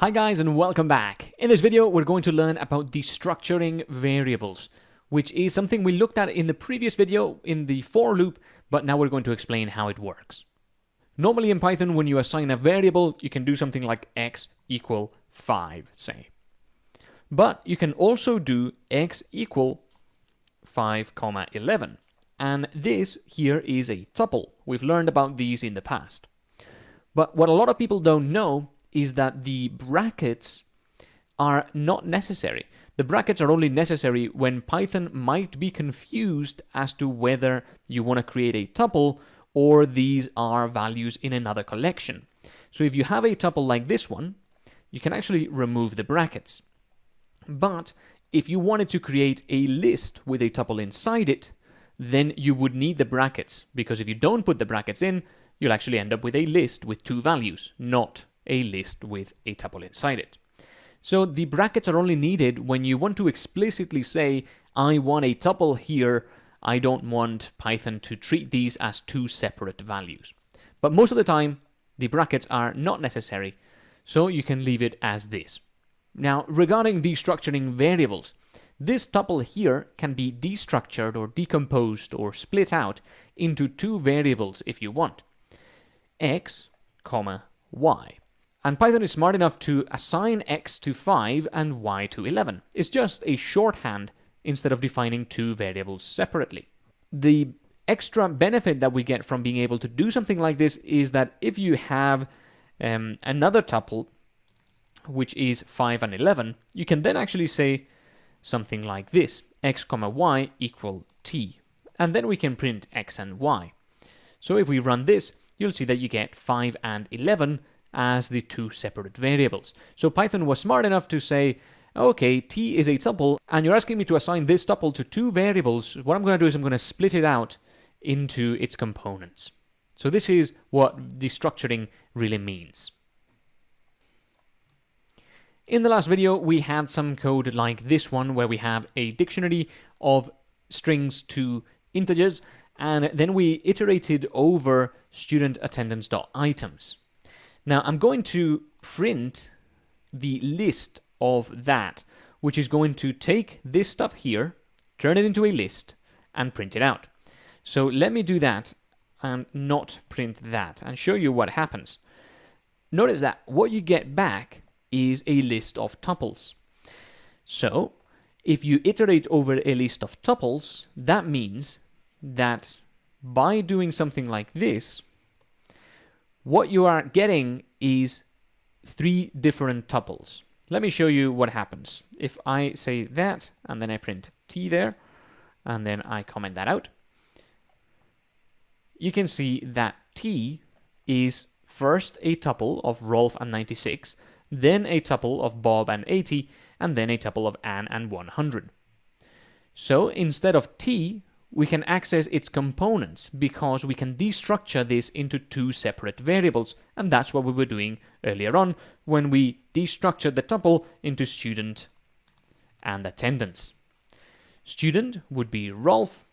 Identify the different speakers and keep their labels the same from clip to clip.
Speaker 1: Hi guys and welcome back. In this video we're going to learn about destructuring variables, which is something we looked at in the previous video in the for loop, but now we're going to explain how it works. Normally in Python when you assign a variable you can do something like x equal 5 say. But you can also do x equal 5 comma 11 and this here is a tuple. We've learned about these in the past. But what a lot of people don't know is that the brackets are not necessary. The brackets are only necessary when Python might be confused as to whether you want to create a tuple or these are values in another collection. So if you have a tuple like this one, you can actually remove the brackets. But if you wanted to create a list with a tuple inside it, then you would need the brackets, because if you don't put the brackets in, you'll actually end up with a list with two values, not a list with a tuple inside it. So the brackets are only needed when you want to explicitly say, I want a tuple here, I don't want Python to treat these as two separate values. But most of the time, the brackets are not necessary, so you can leave it as this. Now, regarding destructuring variables, this tuple here can be destructured or decomposed or split out into two variables if you want, x, comma, y. And Python is smart enough to assign x to 5 and y to 11. It's just a shorthand instead of defining two variables separately. The extra benefit that we get from being able to do something like this is that if you have um, another tuple, which is 5 and 11, you can then actually say something like this, x comma y equal t. And then we can print x and y. So if we run this, you'll see that you get 5 and 11 as the two separate variables. So Python was smart enough to say, okay, t is a tuple, and you're asking me to assign this tuple to two variables. What I'm going to do is I'm going to split it out into its components. So this is what destructuring really means. In the last video, we had some code like this one, where we have a dictionary of strings to integers, and then we iterated over student attendance.items. Now I'm going to print the list of that, which is going to take this stuff here, turn it into a list, and print it out. So let me do that and not print that and show you what happens. Notice that what you get back is a list of tuples. So if you iterate over a list of tuples, that means that by doing something like this, what you are getting is three different tuples. Let me show you what happens. If I say that, and then I print t there, and then I comment that out, you can see that t is first a tuple of Rolf and 96, then a tuple of Bob and 80, and then a tuple of Anne and 100. So instead of t, we can access its components because we can destructure this into two separate variables, and that's what we were doing earlier on when we destructured the tuple into student and attendance. Student would be Rolf,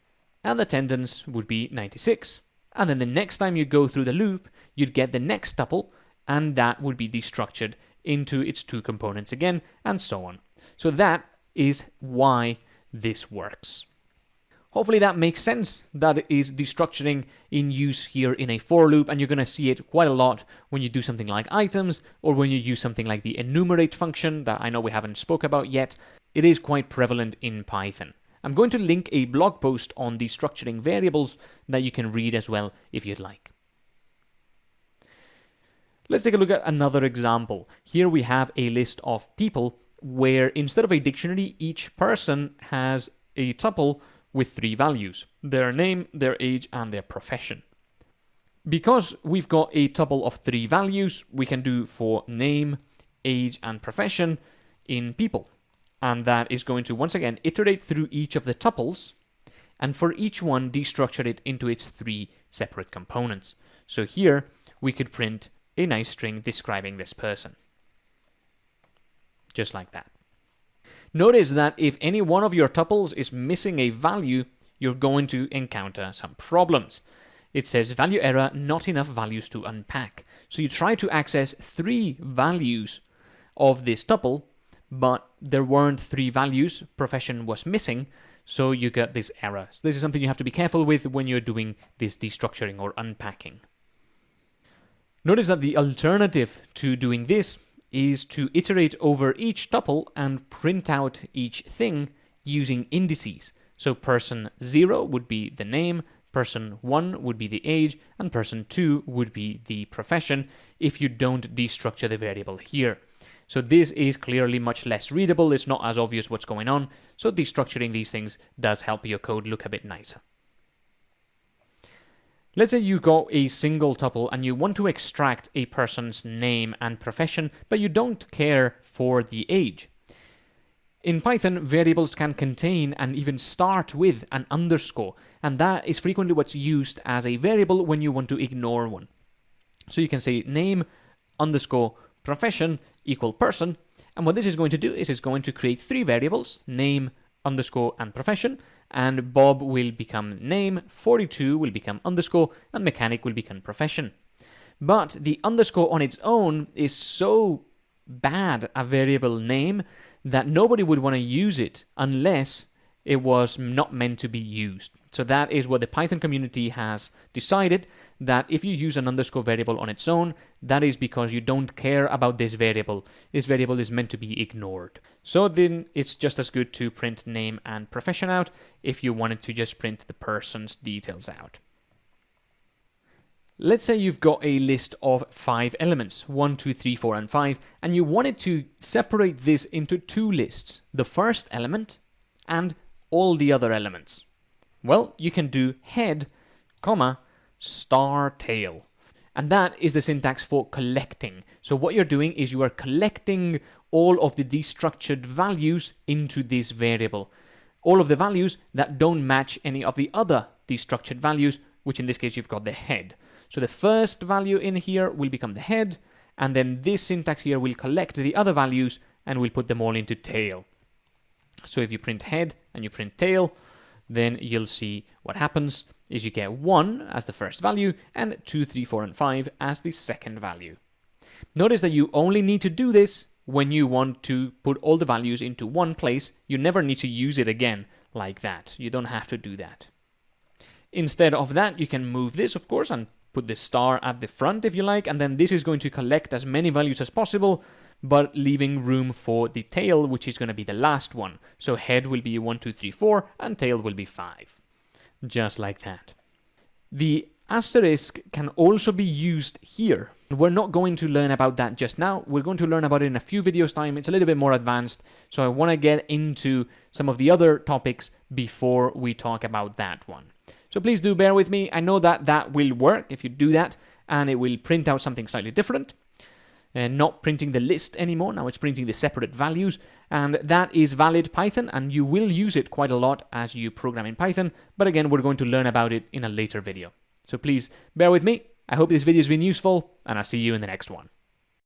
Speaker 1: and attendance would be 96. And then the next time you go through the loop, you'd get the next tuple, and that would be destructured into its two components again, and so on. So that is why this works. Hopefully that makes sense. That is destructuring in use here in a for loop, and you're going to see it quite a lot when you do something like items, or when you use something like the enumerate function that I know we haven't spoke about yet. It is quite prevalent in Python. I'm going to link a blog post on destructuring variables that you can read as well if you'd like. Let's take a look at another example. Here we have a list of people where instead of a dictionary, each person has a tuple with three values, their name, their age, and their profession. Because we've got a tuple of three values, we can do for name, age, and profession in people. And that is going to, once again, iterate through each of the tuples, and for each one, destructure it into its three separate components. So here, we could print a nice string describing this person. Just like that. Notice that if any one of your tuples is missing a value, you're going to encounter some problems. It says value error, not enough values to unpack. So you try to access three values of this tuple, but there weren't three values, profession was missing, so you get this error. So this is something you have to be careful with when you're doing this destructuring or unpacking. Notice that the alternative to doing this is to iterate over each tuple and print out each thing using indices. So person 0 would be the name, person 1 would be the age, and person 2 would be the profession if you don't destructure the variable here. So this is clearly much less readable, it's not as obvious what's going on, so destructuring these things does help your code look a bit nicer. Let's say you got a single tuple and you want to extract a person's name and profession, but you don't care for the age. In Python, variables can contain and even start with an underscore, and that is frequently what's used as a variable when you want to ignore one. So you can say name underscore profession equal person, and what this is going to do is it's going to create three variables, name, underscore, and profession, and Bob will become name, 42 will become underscore, and mechanic will become profession. But the underscore on its own is so bad a variable name that nobody would want to use it unless it was not meant to be used. So that is what the Python community has decided that if you use an underscore variable on its own, that is because you don't care about this variable. This variable is meant to be ignored. So then it's just as good to print name and profession out if you wanted to just print the person's details out. Let's say you've got a list of five elements, one, two, three, four, and 5, and you wanted to separate this into two lists, the first element and all the other elements. Well, you can do head, comma, star tail. And that is the syntax for collecting. So what you're doing is you are collecting all of the destructured values into this variable. All of the values that don't match any of the other destructured values, which in this case you've got the head. So the first value in here will become the head, and then this syntax here will collect the other values and we'll put them all into tail. So if you print head and you print tail, then you'll see what happens is you get 1 as the first value and 2, 3, 4, and 5 as the second value. Notice that you only need to do this when you want to put all the values into one place. You never need to use it again like that. You don't have to do that. Instead of that, you can move this, of course, and put the star at the front if you like, and then this is going to collect as many values as possible, but leaving room for the tail, which is going to be the last one. So head will be 1, 2, 3, 4, and tail will be 5. Just like that. The asterisk can also be used here. We're not going to learn about that just now. We're going to learn about it in a few videos time. It's a little bit more advanced, so I want to get into some of the other topics before we talk about that one. So please do bear with me. I know that that will work if you do that, and it will print out something slightly different. Uh, not printing the list anymore, now it's printing the separate values, and that is valid Python, and you will use it quite a lot as you program in Python, but again, we're going to learn about it in a later video. So please bear with me. I hope this video has been useful, and I'll see you in the next one.